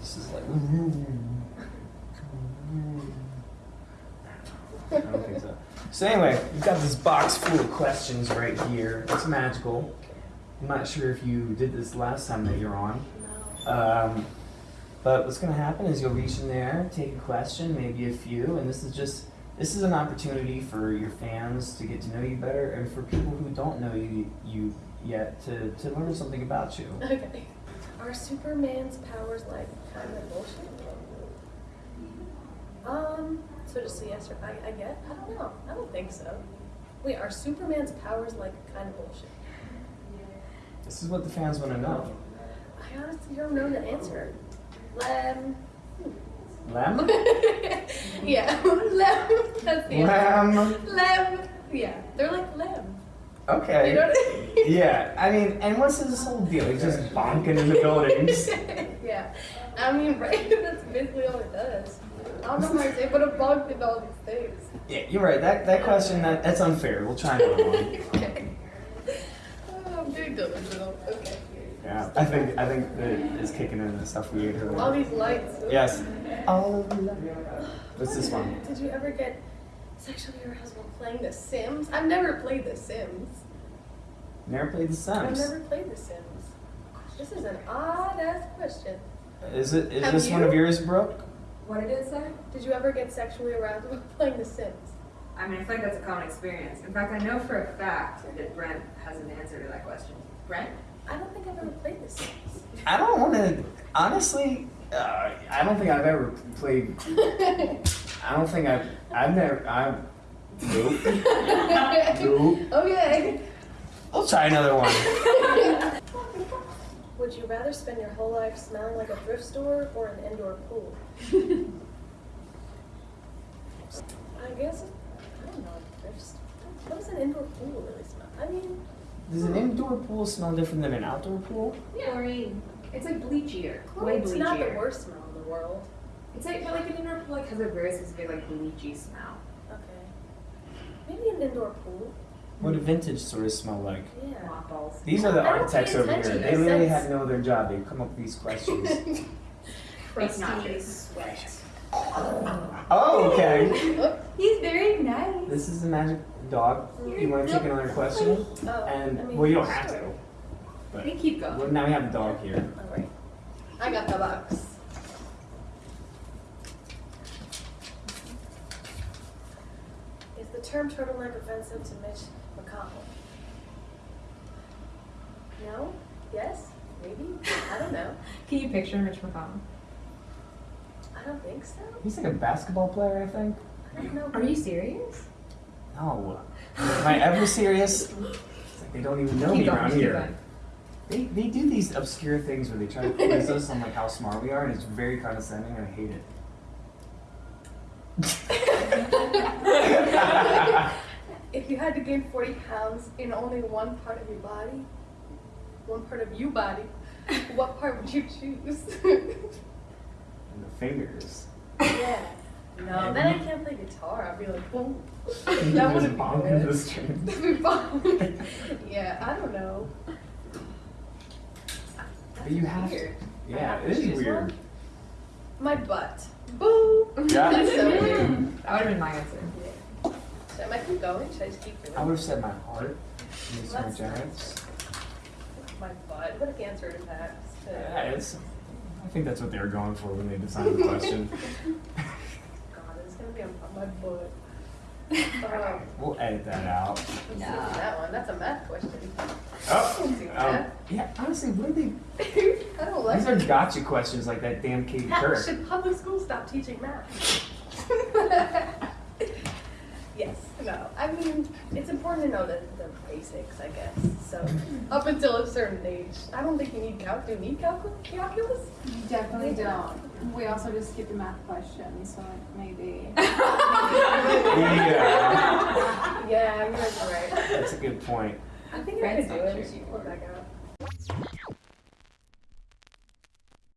This is like. I don't think so. So anyway, we've got this box full of questions right here. It's magical. I'm not sure if you did this last time that you're on. No. Um, but what's going to happen is you'll reach in there, take a question, maybe a few, and this is just this is an opportunity for your fans to get to know you better, and for people who don't know you you yet to, to learn something about you. Okay. Are Superman's powers like kind of bullshit? Um, so just a yes or I, I get? I don't know. I don't think so. Wait, are Superman's powers like kind of bullshit? This is what the fans want to know. I honestly don't know the answer. Lem. Lem? yeah, lem. That's the answer. Lem. Lem. Yeah, they're like lem. Okay. You know I mean? Yeah, I mean, and what's this whole deal? He's just bonking in the buildings. yeah. I mean, right? That's basically all it does. I don't know how to say, but a bug did all these things. Yeah, you're right. That that question that that's unfair. We'll try another one. okay. Oh, I'm doing delusional. Okay. Yeah, I think I think it's kicking in the stuff we ate All these lights. Yes. Oh. What's this one? Did you ever get sexually aroused while playing The Sims? I've never played The Sims. Never played The Sims? I've never played The Sims. This is an odd ass question. Is it is Have this one of yours, Brooke? What did it say? Did you ever get sexually aroused while playing The Sims? I mean, I feel like that's a common experience. In fact, I know for a fact that Brent has an answer to that question. Brent? I don't think I've ever played The Sims. I don't want to. Honestly, uh, I don't think I've ever played. I don't think I've. I've never. I've. Nope. Nope. okay. I'll try another one. Would you rather spend your whole life smelling like a thrift store or an indoor pool? I guess, I don't know, a thrift store. What does an indoor pool really smell? I mean, Does an indoor pool smell different than an outdoor pool? Yeah. Chlorine. It's like bleachier. Way it's not the worst smell in the world. It's like, but like an indoor pool like has a very specific like bleachy smell. Okay. Maybe an indoor pool. What do vintage stores smell like? Yeah. Mothballs. These are the architects over here. They It literally says- have no other job. They come up with these questions. Crusty nachos. sweat. oh, okay. He's very nice. This is the magic dog. You want to take another question? oh, And I mean, well, you don't have to. But They keep going. well, now we have the dog here. Alright. I got the box. The term turtleneck offensive to Mitch McConnell? No? Yes? Maybe? I don't know. Can you picture Mitch McConnell? I don't think so. He's like a basketball player, I think. I don't know. Are you serious? No. Am I ever serious? It's like they don't even know Keep me going, around keep here. going. They, they do these obscure things where they try to quiz us on like how smart we are, and it's very condescending, and I hate it. If you had to gain 40 pounds in only one part of your body, one part of you body, what part would you choose? the fingers. yeah. No, then I can't play guitar. I'd be like, boom. That wouldn't be good. into the string. That'd be yeah, I don't know. But you have to. Weird. I Yeah, have it to is weird. one? My butt. Boo! Yeah. That's so weird. That would have been my answer. So am I keep going? Should I just keep going? I would have said my heart. Makes more That's generous. My butt. What if the answer is that? Yeah, it's. I think that's what they were going for when they designed the question. God, it's gonna be on my butt. Um, we'll edit that out. let's Nah. that one. That's a math question. Oh, um, yeah. Honestly, what are they? I don't like These are gotcha questions like that damn Katie Hell, Couric. should public schools stop teaching math? yes, no. I mean, it's important to know the, the basics, I guess. So, up until a certain age, I don't think you need calc. Do you need calcul- calculus? You definitely don't. We also just skipped a math question, so maybe. Yeah, Yeah, you guys are right. that's a good point. I think I Friends could do it. sure back out.